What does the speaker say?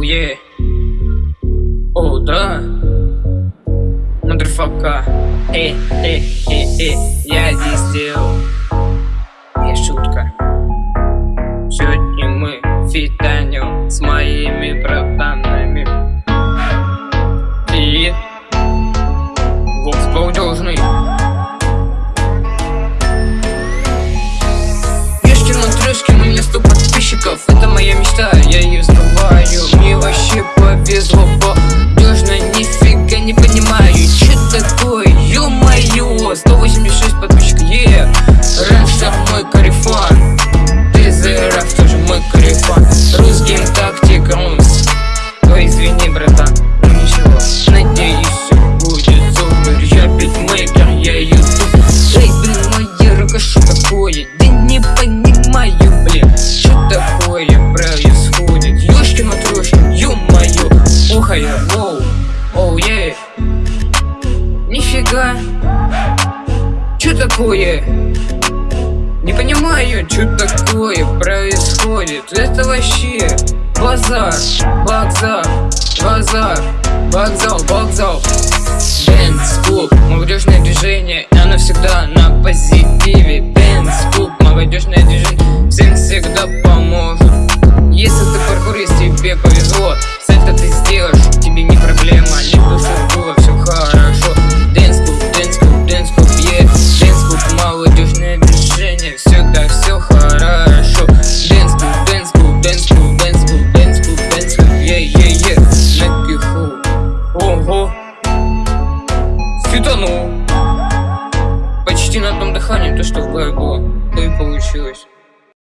Оу, е. О, да. Мадерфака Э, э, э, э. Я здесь сделал. Не шутка. Сегодня мы фитанем с моими братанами. И Вокс должны Ешкин на трешке, у меня 100 подписчиков. Это моя мечта, я ее сбываю Извини, братан, ну ничего Надеюсь, все будет супер. Я битмейкер, я ютуб. Эй, блин, моя рука, что такое? Да не понимаю, блин Что такое происходит? Ёшкин отрушкин, ё-моё. Ухо я, воу Оу, е Нифига. Чё такое? Не понимаю, что такое происходит. Это вообще базар, базар, базар Вокзал, вокзал. Бенц клуб, молодежное движение Оно всегда на позитиве. Бенц клуб, молодежное движение Всем всегда поможет. Если ты паркурист, тебе повезет Чтобы было, то и получилось.